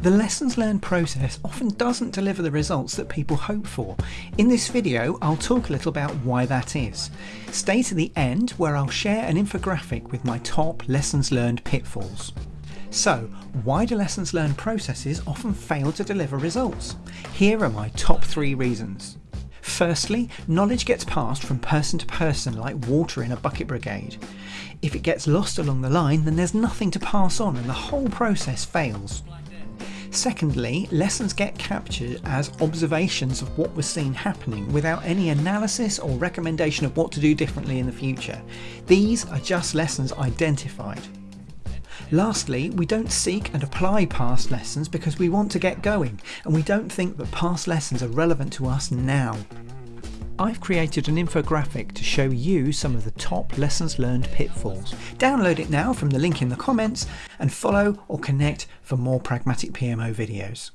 The lessons learned process often doesn't deliver the results that people hope for. In this video, I'll talk a little about why that is. Stay to the end where I'll share an infographic with my top lessons learned pitfalls. So, why do lessons learned processes often fail to deliver results? Here are my top three reasons. Firstly, knowledge gets passed from person to person like water in a bucket brigade. If it gets lost along the line, then there's nothing to pass on and the whole process fails. Secondly, lessons get captured as observations of what was seen happening without any analysis or recommendation of what to do differently in the future. These are just lessons identified. Lastly, we don't seek and apply past lessons because we want to get going, and we don't think that past lessons are relevant to us now. I've created an infographic to show you some of the top lessons learned pitfalls. Download it now from the link in the comments and follow or connect for more Pragmatic PMO videos.